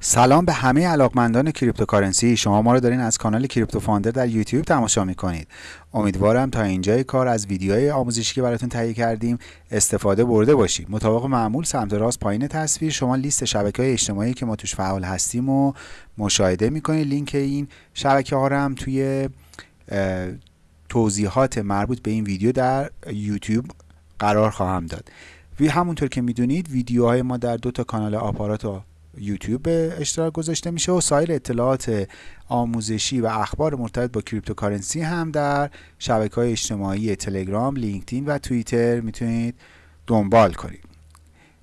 سلام به همه علاقمندان cryptocurrency. شما ما رو دارین از کانال Crypto Founder در یوتیوب تماشا می‌کنید. امیدوارم تا اینجای کار از ویدیوهای آموزشی که براتون تهیه کردیم استفاده برده باشید. مطابق معمول سمت راست پایین تصویر شما لیست شبکه های اجتماعی که ما توش فعال هستیم و مشاهده می‌کنید. لینک این شبکه ها رو هم توی توضیحات مربوط به این ویدیو در یوتیوب قرار خواهم داد. و همونطور که می‌دونید ویدیوهای ما در دو تا کانال آپارات و یوتیوب به اشتراک گذاشته میشه و سایر اطلاعات آموزشی و اخبار مرتبط با cryptocurrency هم در شبکه های اجتماعی تلگرام، لینکدین و توییتر می‌تونید دنبال کنید.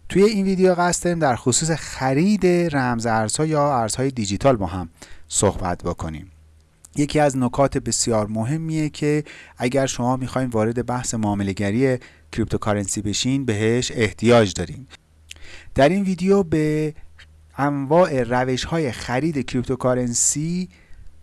توی این ویدیو قصد داریم در خصوص خرید رمز ارزها یا ارزهای دیجیتال با هم صحبت بکنیم. یکی از نکات بسیار مهمیه که اگر شما می‌خواین وارد بحث معامله‌گری cryptocurrency بشین بهش احتیاج داریم. در این ویدیو به انواع روش های خرید cryptocurrency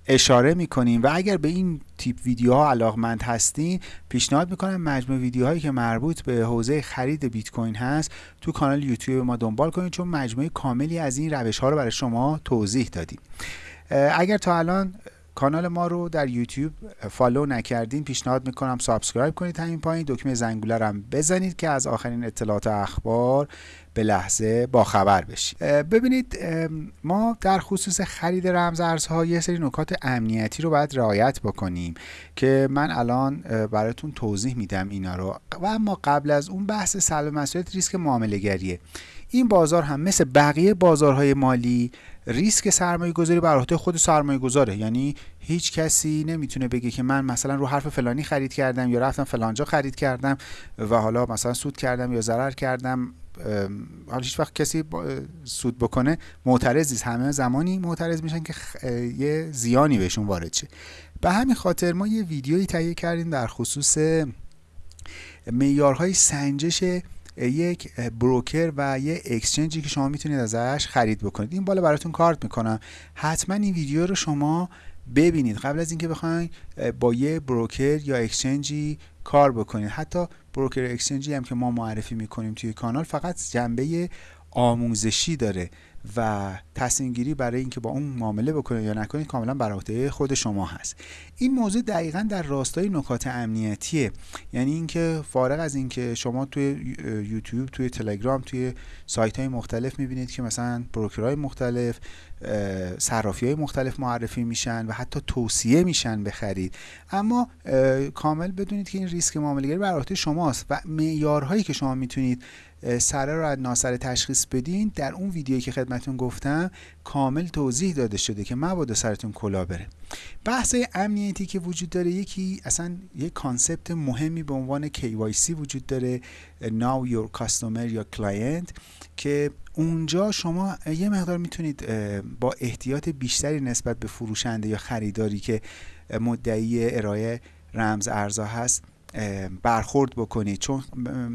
اشاره می‌کنیم و اگر به این تیپ ویدیوها علاقمند هستین پیشنهاد می‌کنم مجموع ویدیوهایی که مربوط به حوزه خرید بیت کوین هست تو کانال یوتیوب ما دنبال کنید چون مجموعه کاملی از این روش ها رو برای شما توضیح دادیم. اگر تا الان کانال ما رو در یوتیوب follow نکردین پیشنهاد می‌کنم subscribe کنید همین پایین. دکمه زنگوله رو هم بزنید که از آخرین اطلاعات اخبار به لحظه با خبر بشید. ببینید ما در خصوص خرید رمز ارزها یه سری نکات امنیتی رو باید رعایت بکنیم که من الان براتون توضیح میدم اینا رو. و اما قبل از اون بحث سلب مسئولیت ریسک معامله گریه این بازار هم مثل بقیه بازارهای مالی ریسک سرمایه گذاری بر عهده خود سرمایه گذاره یعنی هیچ کسی نمی‌تونه بگه که من مثلا رو حرف فلانی خرید کردم یا رفتم فلانجا خرید کردم و حالا مثلا سود کردم یا ضرر کردم. حالا هیچ وقت کسی سود بکنه. معترض نیست همه زمانی معترض میشن که یه زیانی بهشون وارد شه. به همین خاطر ما یه ویدیویی تهیه کردیم در خصوص معیارهای سنجش یک broker و یه exchange ی که شما می‌تونید ازش خرید بکنید. این بالا براتون کارت می‌کنم. حتما این ویدیو رو شما ببینید. قبل از اینکه بخواید با یه broker یا exchange ی کار بکنید. حتی broker exchange ی هم که ما معرفی می‌کنیم توی کانال فقط جنبه آموزشی داره. و تصمیم گیری برای اینکه با اون معامله بکنید یا نکنید کاملا بر عهده خود شما هست. این موضوع دقیقا در راستای نکات امنیتیه. یعنی اینکه فارغ از اینکه شما توی یوتیوب توی تلگرام توی سایت های مختلف می‌بینید که مثلا بروکرهای مختلف صرافی های مختلف معرفی میشن و حتی توصیه میشن بخرید. اما کامل بدونید که این ریسک معامله بر عهده شماست و معیارهایی که شما می‌تونید سره رو از ناسره تشخیص بدین. در اون ویدیویی که خدمتون گفتم کامل توضیح داده شده که مبادا سرتون کلا بره. بحث امنیتی که وجود داره یکی اصلا یک کانسپت مهمی به عنوان KYC وجود داره Now Your Customer یا Client که اونجا شما یه مقدار می‌تونید با احتیاط بیشتری نسبت به فروشنده یا خریداری که مدعی ارائه رمز ارزا هست برخورد بکنید چون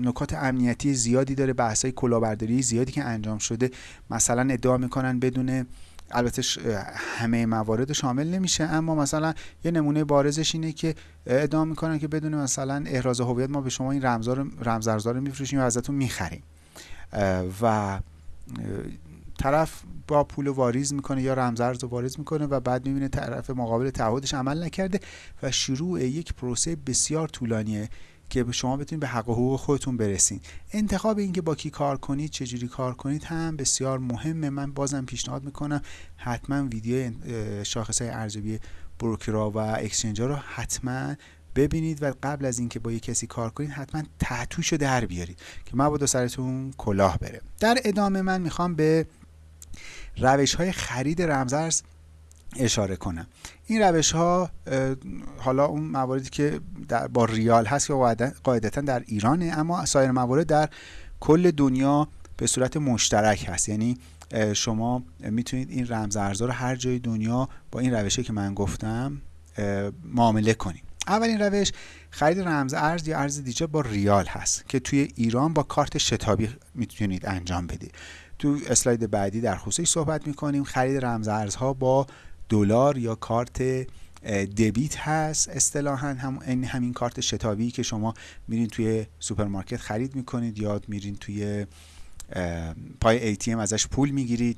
نکات امنیتی زیادی داره بحثای کلاهبرداری زیادی که انجام شده. مثلا ادعا می‌کنن بدون البته همه موارد شامل نمیشه اما مثلا یه نمونه بارزش اینه که ادعا می‌کنن که بدون مثلا احراز هویت ما به شما این رمزار رمز ارزا رو میفروشیم و ازتون می‌خریم. و طرف با پول واریز می‌کنه یا رمزارز رو واریز می‌کنه و بعد می‌بینه طرف مقابل تعهدش عمل نکرده و شروع یک پروسه بسیار طولانیه که شما بتونید به حق و حقوق خودتون برسین. انتخاب اینکه با کی کار کنید چجوری کار کنید هم بسیار مهمه. من بازم پیشنهاد می‌کنم حتما ویدیو شاخص های ارزیابی بروکرا و اکسچنجا رو حتما ببینید و قبل از اینکه با یه کسی کار کنید حتما تحتوش رو در بیارید که مبادا سرتون کلاه بره. در ادامه من می‌خوام به روش های خرید رمزارز اشاره کنم این روش ها حالا اون مواردی که در با ریال هست که قاعدتا در ایرانه اما سایر موارد در کل دنیا به صورت مشترک هست. یعنی شما می‌تونید این رمز ارزها رو هر جای دنیا با این روشه که من گفتم معامله کنید. اولین روش خرید رمز ارز یا ارز دیجیتال با ریال هست که توی ایران با کارت شتابی می‌تونید انجام بدید. تو اسلاید بعدی در خصوصی صحبت می‌کنیم. خرید رمز ارزها با دلار یا کارت debit هست اصطلاحا. هم این همین کارت شتابی که شما میرین توی سوپرمارکت خرید می‌کنید یا میرین توی پای ATM ازش پول می‌گیرید.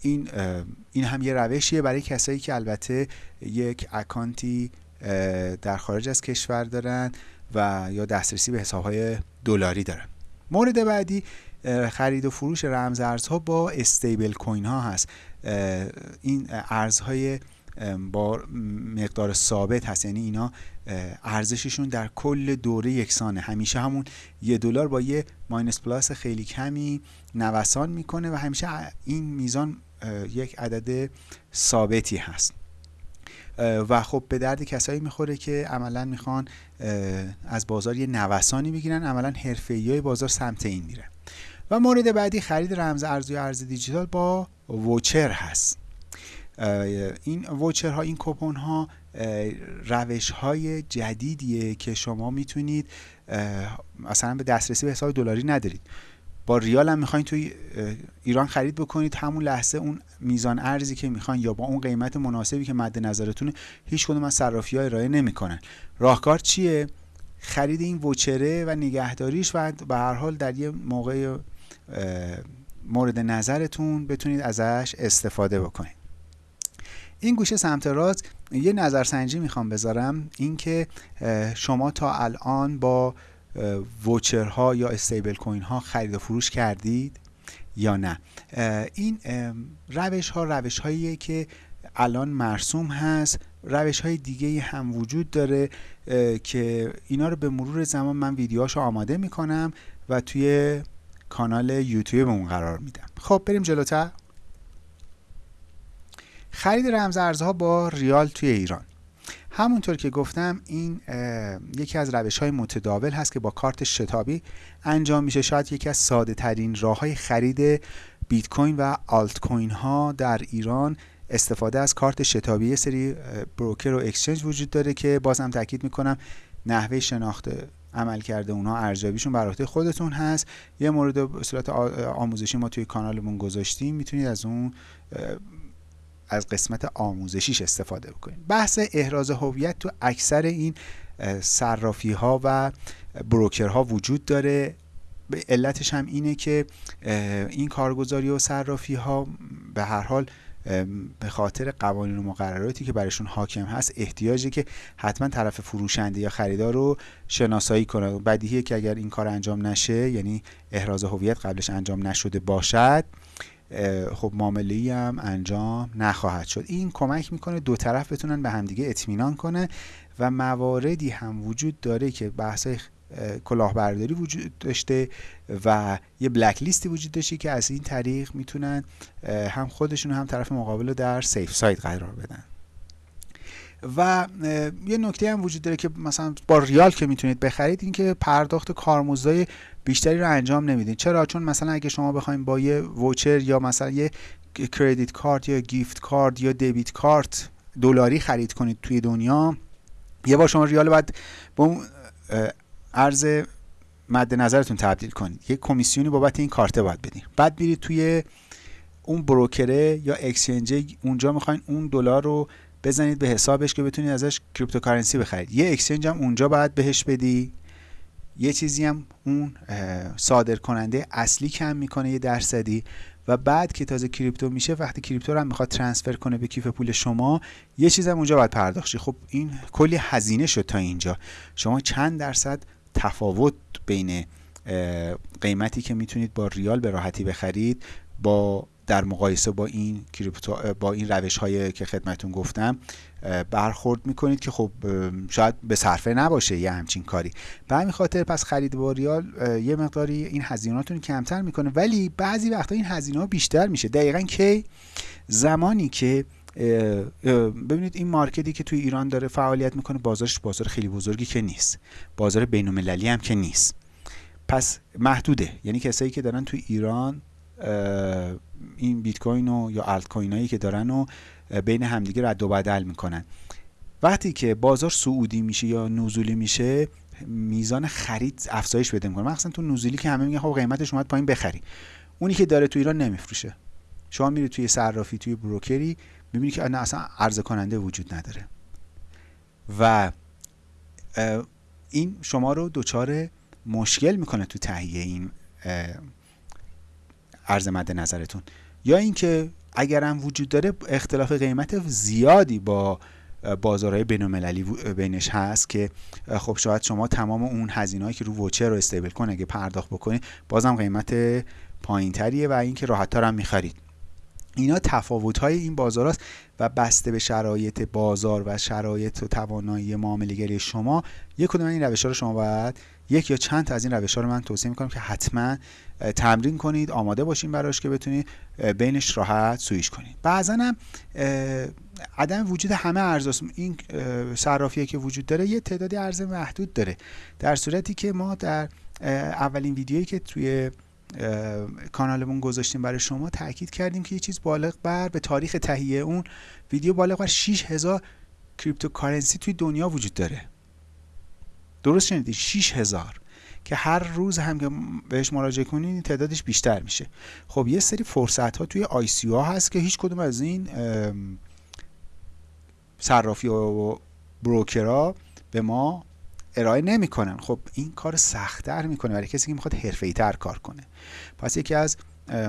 این این هم یه روشیه برای کسایی که البته یک account ی در خارج از کشور دارن و یا دسترسی به حسابهای دلاری دارن. مورد بعدی خرید و فروش رمز ارزها با استیبل کوین ها هست. این ارزهای با مقدار ثابت هست. یعنی اینا ارزششون در کل دوره یکسانه. همیشه همون یه دلار با یه ماینس پلاس خیلی کمی نوسان می‌کنه و همیشه این میزان یک عدد ثابتی هست. و خب به درد کسایی می‌خوره که عملا می‌خوان از بازار یه نوسانی بگیرن. عملا حرفه‌ای بازار سمت این میره. و مورد بعدی خرید رمز ارز یا ارز دیجیتال با ووچر هست. این ووچر ها این کوپون ها روش های جدیدیه که شما می‌تونید مثلا به دسترسی به حساب دلاری ندارید. با ریال هم می‌خواین توی ایران خرید بکنید. همون لحظه اون میزان ارزی که می‌خواین یا با اون قیمت مناسبی که مد نظرتونه هیچ کدوم از صرافی ها ارائه نمی‌کنن. راهکار چیه؟ خرید این وچره و نگهداریش و به هر حال در یه موقع مورد نظرتون بتونید ازش استفاده بکنید. این گوشه سمت راست یه نظرسنجی می‌خوام بذارم اینکه شما تا الان با ووچرها یا استیبل کوین ها خرید و فروش کردید یا نه. این روش ها روش هاییه که الان مرسوم هست. روش های دیگه هم وجود داره که اینا رو به مرور زمان من ویدیوهاشو آماده می‌کنم و توی کانال یوتیوب اون قرار میدم خب بریم جلوتر. خرید رمز ارزها با ریال توی ایران. همونطور که گفتم این یکی از روش های متداول هست که با کارت شتابی انجام میشه. شاید یکی از ساده ترین راه های خرید بیت کوین و آلت کوین ها در ایران استفاده از کارت شتابی یه سری بروکر و اکسچنج وجود داره که بازم تاکید می‌کنم نحوه شناخت عمل کرده اونها ارزیابیشون بر عهده خودتون هست. یه مورد به صورت آموزشی ما توی کانالمون گذاشتیم می‌تونید از اون از قسمت آموزشیش استفاده بکنید. بحث احراز هویت تو اکثر این صرافی ها و بروکر ها وجود داره. علتش هم اینه که این کارگزاری و صرافی ها به هر حال به خاطر قوانین و مقرراتی که برشون حاکم هست احتیاجه که حتما طرف فروشنده یا خریدار رو شناسایی کنه. بدیهیه که اگر این کار انجام نشه یعنی احراز هویت قبلش انجام نشده باشد خب معامله هم انجام نخواهد شد. این کمک می‌کنه دو طرف بتونن به همدیگه اطمینان کنه و مواردی هم وجود داره که بحث کلاهبرداری وجود داشته و یه بلک لیستی وجود داشته که از این طریق می‌تونن هم خودشون هم طرف مقابل رو در سیف سایت قرار بدن. و یه نکته هم وجود داره که مثلا با ریال که می‌تونید بخرید اینکه پرداخت کارمزدای بیشتری رو انجام نمی‌دید چرا؟ چون مثلا اگه شما بخواید با یه ووچر یا مثلا یه کردیت کارت یا گیفت کارت یا دیبیت کارت دلاری خرید کنید توی دنیا یه بار شما ریال باید با ارز مد نظرتون تبدیل کنید. یه کمیسیونی بابت این کارت باید بدین. بعد میرید توی اون broker ه یا exchange اونجا می‌خواین اون دلار رو بزنید به حسابش که بتونید ازش cryptocurrency بخرید. یه exchange هم اونجا باید بهش بدی. یه چیزی هم اون صادر کننده اصلی کم می‌کنه یه درصدی و بعد که تازه کریپتو میشه وقتی کریپتو رو هم می‌خواد ترانسفر کنه به کیف پول شما یه چیز هم اونجا باید پرداخت خب این کلی هزینه شد تا اینجا. شما چند درصد تفاوت بین قیمتی که می‌تونید با ریال به راحتی بخرید با در مقایسه با این کریپتو با این روش هایی که خدمتون گفتم برخورد می‌کنید که خب شاید به صرفه نباشه یه همچین کاری. به همین خاطر پس خرید با ریال یه مقداری این هزینهاتون کمتر می‌کنه. ولی بعضی وقتا این هزینه ها بیشتر میشه. دقیقا کی؟ زمانی که ببینید این مارکتی که توی ایران داره فعالیت می‌کنه بازارش بازار خیلی بزرگی که نیست. بازار بین هم که نیست. پس محدوده. یعنی کسایی که دارن توی ایران این بیت کوین و یا الت کوین هایی که دارن و بین همدیگه رد و بدل می‌کنن. وقتی که بازار سعودی میشه یا نزولی میشه میزان خرید افزایش بده می‌کنه. مخصوصا تو نزولی که همه میگن خب قیمتش اومد پایین بخری. اونی که داره تو ایران نمیفروشه. شما میری توی صرافی توی بروکری می‌بینی که اصلا عرضه کننده وجود نداره. و این شما رو دچار مشکل می‌کنه تو تهیه این ارز مد نظرتون. یا اینکه اگرم وجود داره اختلاف قیمت زیادی با بازارهای بینالمللی بینش هست که خب شاید شما تمام اون هزینه‌ای که رو ووچر رو استیبل کن اگه پرداخت بکنید بازم قیمت پایینتریه و اینکه راحت‌تر هم می‌خرید. اینا تفاوت های این بازار است و بسته به شرایط بازار و شرایط و توانایی معامله شما یک کدوم این روش ها رو شما باید یک یا چند تا از این روش ها رو من توصیه می‌کنم که حتما تمرین کنید آماده باشین براش که بتونید بینش راحت سویش کنید. بعضا هم عدم وجود همه ارز این صرافیه که وجود داره یه تعدادی ارز محدود داره. در صورتی که ما در اولین ویدیویی که توی کانالمون گذاشتیم برای شما تاکید کردیم که یه چیز بالغ بر به تاریخ تهیه اون ویدیو بالغ بر 6000 cryptocurrency توی دنیا وجود داره. درست شنیدید 6000 که هر روز هم که بهش مراجعه کنین تعدادش بیشتر میشه. خب یه سری فرصت ها توی آی سی ها هست که هیچ کدوم از این صرافی و بروکرها به ما ارائه نمی‌کنن. خب این کار سختتر می‌کنه برای کسی که می‌خواد حرفه‌ای تر کار کنه. پس یکی از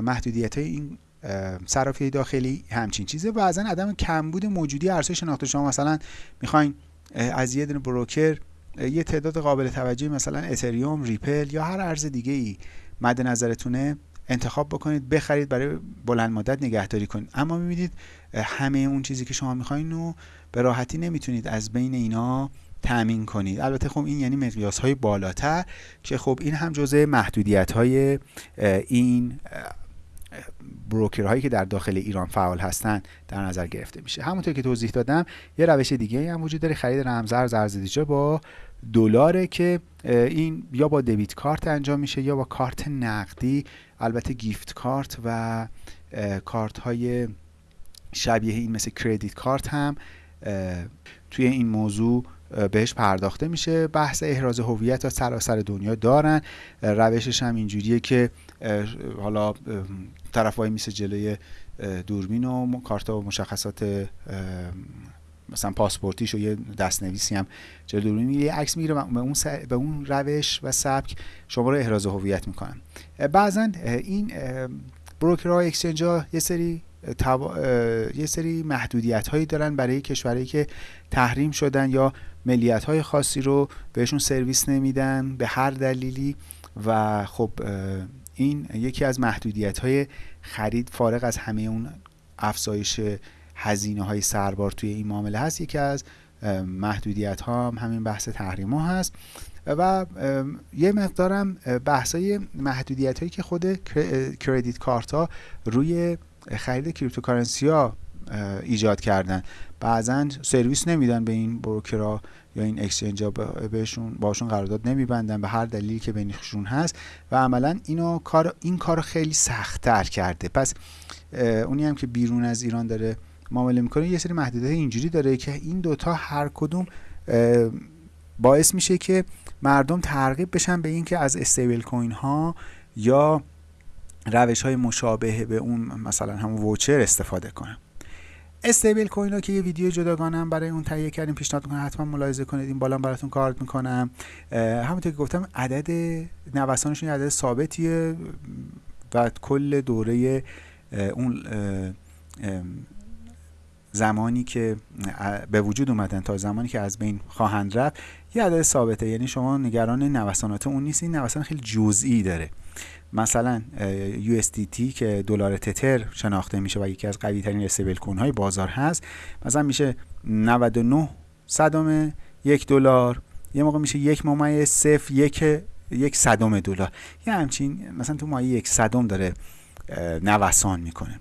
محدودیت های این صرافی داخلی همچین چیزه. بعضا عدم کمبود موجودی ارزهای شناخته شما مثلا می‌خواین از یه دونه بروکر یه تعداد قابل توجهی مثلا اتریوم ریپل یا هر ارز دیگه ای مد نظرتونه انتخاب بکنید بخرید برای بلند مدت نگهداری کنید. اما می‌بینید همه اون چیزی که شما می‌خواین رو به راحتی نمی‌تونید از بین اینا تامین کنید. البته خب این یعنی مقیاس های بالاتر که خب این هم جزء محدودیت های این بروکرهایی که در داخل ایران فعال هستند در نظر گرفته میشه. همونطور که توضیح دادم یه روش دیگه هم وجود داره. خرید رمزارز ارز با دلاره که این یا با دبیت کارت انجام میشه یا با کارت نقدی. البته گیفت کارت و کارت های شبیه این مثل کردیت کارت هم توی این موضوع بهش پرداخته میشه. بحث احراز هویت تا سراسر دنیا دارن. روشش هم اینجوریه که حالا طرفای میسه جلوی دوربین و کارت و مشخصات مثلا پاسپورتیش و یه دستنویسی هم جلوی دوربین یه عکس می‌گیره و به اون, به اون روش و سبک شما رو احراز هویت می‌کنن. بعضا این بروکرها اکسچنج ها یه سری یه سری محدودیت هایی دارن برای کشورهایی که تحریم شدن یا ملیت های خاصی رو بهشون سرویس نمیدن به هر دلیلی و خب این یکی از محدودیت های خرید فارغ از همه اون افزایش هزینه های سربار توی این معامله هست. یکی از محدودیت ها هم همین بحث تحریم ها هست. و یه مقدارم بحث های محدودیت هایی که خود credit card ها روی خرید cryptocurrency ها ایجاد کردن. بعضا سرویس نمیدن به این broker ها یا این exchange ها بهشون باشون قرارداد نمیبندن به هر دلیلی که بینشون هست. و عملا اینو کار این کارو خیلی سختتر کرده. پس اونی هم که بیرون از ایران داره معامله می‌کنه یه سری محدودیت اینجوری داره که این دوتا هر کدوم باعث میشه که مردم ترغیب بشن به اینکه از استیبل کوین ها یا روش های مشابه به اون مثلا همون ووچر استفاده کنن استیبل کوین ها که یه ویدیو جداگانم برای اون تهیه کردیم پیشنهاد می‌کنم حتما ملاحظه کنید این بالا براتون کارت می‌کنم. همونطور که گفتم عدد نوسانشون عدد ثابتیه و کل دوره اون زمانی که به وجود اومدن تا زمانی که از بین خواهند رفت یه عدد ثابته. یعنی شما نگران نوسانات اون نیست. این نوسان خیلی جزئی داره. مثلا USDT که دلار تتر شناخته میشه و یکی از قوی ترین استیبل کوین های بازار هست. مثلا میشه 99 صدم یک دلار. یه موقع میشه یک ممیز صفر یک یک صدم دلار. یه همچین مثلا تو مایه یک صدم داره نوسان می‌کنه.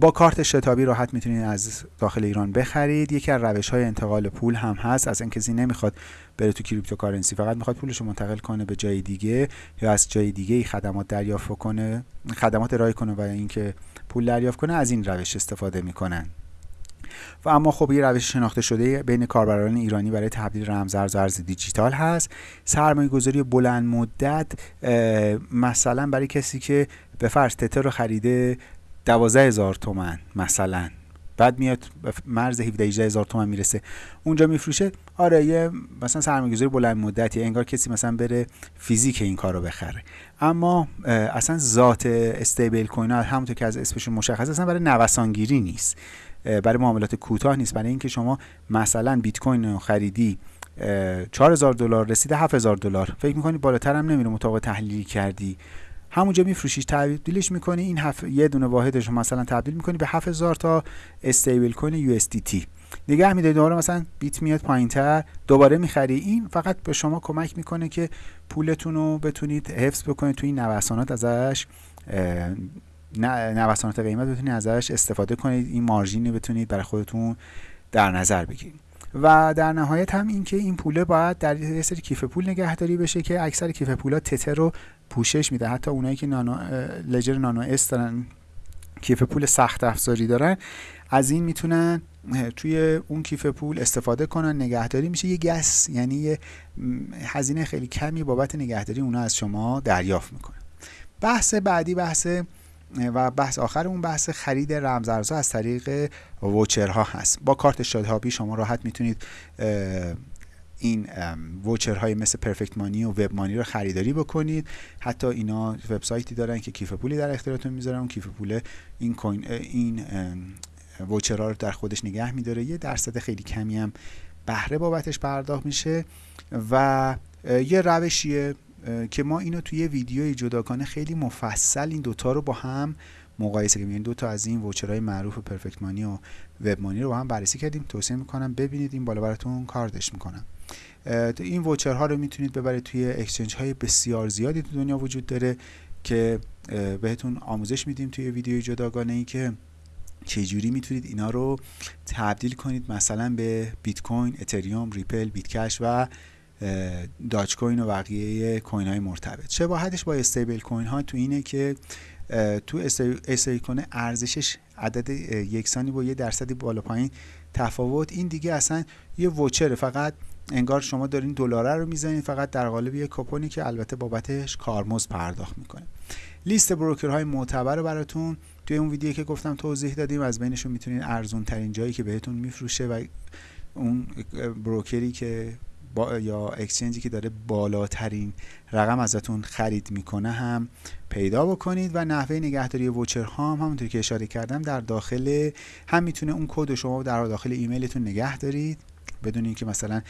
با کارت شتابی راحت می‌تونید از داخل ایران بخرید. یکی از روش های انتقال پول هم هست. از این کسی نمی‌خواد بره تو cryptocurrency فقط می‌خواد پولش رو منتقل کنه به جای دیگه یا از جای دیگه خدمات دریافت کنه خدمات ارائه کنه و اینکه پول دریافت کنه از این روش استفاده می‌کنن. و اما خب یه روش شناخته شده بین کاربران ایرانی برای تبدیل رمزارز و ارز دیجیتال هست. سرمایه گذاری بلند مدت مثلا برای کسی که به فرض تتر رو خریده دوازده هزار تومن مثلا. بعد میاد مرز 17 هزار تومن می‌رسه. اونجا میفروشه. آره یه مثلا سرمایه‌گذاری بلند مدتی انگار کسی مثلا بره فیزیک این کارو بخره. اما اصلا ذات استیبل کوین ها همونطور که از اسمشون مشخص اصلا برای نوسانگیری نیست. برای معاملات کوتاه نیست. برای اینکه شما مثلا بیت کوین رو خریدی 4000 دلار رسیده 7000 دلار. فکر می‌کنی بالاتر هم نمیره مطابق تحلیلی کردی. همونجا میفروشیش. تبدیلش می‌کنی این هف... یه دونه واحدش مثلا تبدیل می‌کنی به 7000 تا استیبل کوین یو تی. نگه میده دوباره مثلا بیت میاد پایینتر دوباره می‌خری. این فقط به شما کمک می‌کنه که پولتون رو بتونید حفظ بکنید تو این نوسانات ازش نوسانات قیمت بتونید ازش استفاده کنید. این مارژین بتونید برای خودتون در نظر بگیرید. و در نهایت هم اینکه این پوله باید در یه سری کیف پول نگهداری بشه که اکثر کیف پولا تتر رو پوشش میده. حتی اونایی که نانو لجر نانو اس دارن کیف پول سخت افزاری دارن از این می‌تونن توی اون کیف پول استفاده کنن نگهداری میشه. یه گس یعنی یه هزینه خیلی کمی بابت نگهداری اونا از شما دریافت می‌کنه. بحث بعدی بحث و بحث آخر اون بحث خرید رمزارزها از طریق ووچرها هست. با کارت شادهابی شما راحت می‌تونید این ووچرهای مثل پرفکت مانی و وب مانی رو خریداری بکنید. حتی اینا وبسایتی دارن که کیف پولی در اختیارتون می‌ذارن. اون کیف پول این کوین این ووچرها رو در خودش نگه میداره. یه درصد خیلی کمی هم بهره بابتش پرداخت میشه و یه روشیه که ما اینو توی ویدیوی جداگانه خیلی مفصل این دوتا رو با هم مقایسه کردیم. این دوتا از این ووچرهای معروف پرفکت مانی و وب مانی رو با هم بررسی کردیم توصیه می‌کنم ببینید این بالا براتون کاردش می‌کنم. این ووچرها رو می‌تونید ببرید توی اکسچنج های بسیار زیادی تو دنیا وجود داره که بهتون آموزش میدیم توی ویدیوی جداگانه ای که چجوری می‌تونید اینا رو تبدیل کنید مثلا به بیت کوین، اتریوم، ریپل، بیت کش و داچ کوین و بقیه coin های مرتبط. شباهتش با stablecoin ها تو اینه که تو stablecoin ارزشش عدد یکسانی با یه درصدی بالا پایین تفاوت. این دیگه اصلا یه voucher ه فقط انگار شما دارین دلاره رو می‌زنید فقط در قالب یه کوپنی که البته بابتش کارمز پرداخت می‌کنه. لیست بروکرهای معتبر رو براتون توی اون ویدیو که گفتم توضیح دادیم. از بینشون می‌تونید ارزون ترین جایی که بهتون میفروشه و اون بروکری که با یا اکسچنجی که داره بالاترین رقم ازتون خرید می‌کنه هم پیدا بکنید و نحوه نگهداری ووچر ها هم همونطور که اشاره کردم در داخل هم می‌تونه اون کد شما در داخل ایمیلتون نگه دارید. بدون اینکه مثلا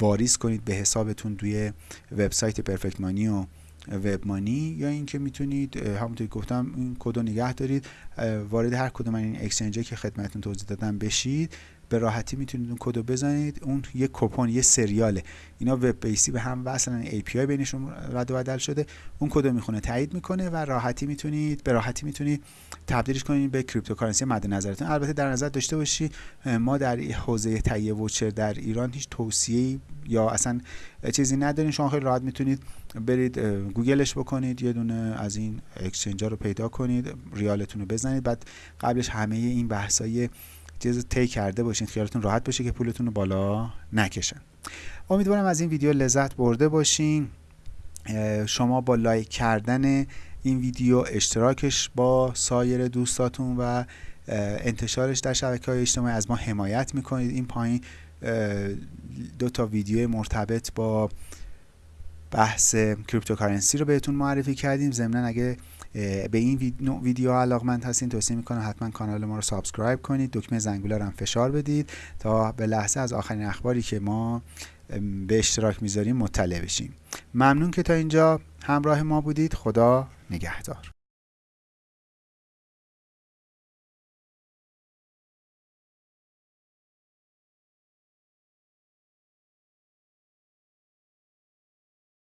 واریز کنید به حسابتون توی وبسایت پرفکت مانی و وب مانی یا اینکه می‌تونید همونطور که گفتم این کد رو نگه دارید. وارد هر کدوم این exchange که خدمتتون توضیح دادم بشید. به راحتی می‌تونید اون کدو بزنید. اون یه کوپن یه سریاله. اینا web base ی به هم وصلن API بینشون رد و بدل شده. اون کدو می‌خونه تایید می‌کنه و راحتی می‌تونید به راحتی می‌تونید تبدیلش کنید به cryptocurrency مد نظرتون. البته در نظر داشته باشی ما در حوزه تهیه voucher در ایران هیچ توصیه یا اصلا چیزی ندارین شما خیلی راحت می‌تونید برید گوگلش بکنید یه دونه از این exchange رو پیدا کنید ریالتون رو بزنید. بعد قبلش همه این بحثای چیز تی کرده باشین خیالتون راحت باشه که پولتون رو بالا نکشن. امیدوارم از این ویدیو لذت برده باشین. شما با لایک کردن این ویدیو اشتراکش با سایر دوستاتون و انتشارش در شبکه های اجتماعی از ما حمایت می‌کنید. این پایین دو تا ویدیو مرتبط با بحث cryptocurrency رو بهتون معرفی کردیم. ضمنا اگه به این ویدیو علاقمند هستین توصیه می‌کنم حتما کانال ما رو subscribe کنید. دکمه زنگوله رو هم فشار بدید تا به لحظه از آخرین اخباری که ما به اشتراک می‌ذاریم مطلع بشیم. ممنون که تا اینجا. همراه ما بودید. خدا نگهدار.